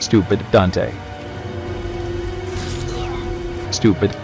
Stupid Dante. Stupid